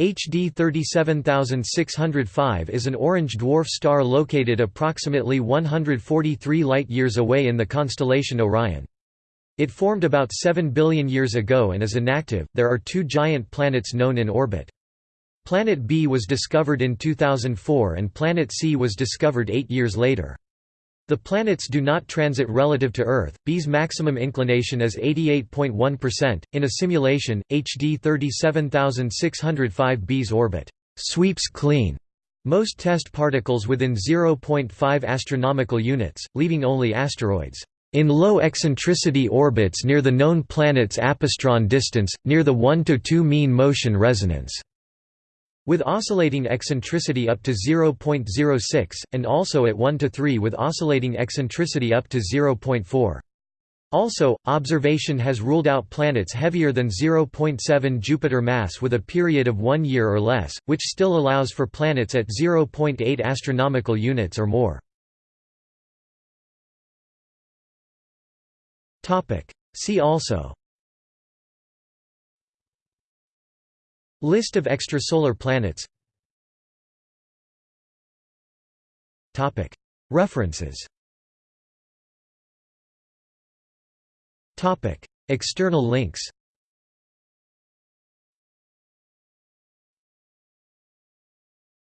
HD 37605 is an orange dwarf star located approximately 143 light-years away in the constellation Orion. It formed about 7 billion years ago and is inactive. There are two giant planets known in orbit. Planet B was discovered in 2004 and Planet C was discovered eight years later. The planets do not transit relative to Earth. B's maximum inclination is 88.1%. In a simulation, HD 37605 B's orbit sweeps clean most test particles within 0.5 astronomical units, leaving only asteroids in low eccentricity orbits near the known planet's apastron distance, near the 1 to 2 mean motion resonance with oscillating eccentricity up to 0.06, and also at 1 to 3 with oscillating eccentricity up to 0.4. Also, observation has ruled out planets heavier than 0.7 Jupiter mass with a period of one year or less, which still allows for planets at 0.8 astronomical units or more. See also List of extrasolar planets. References. External links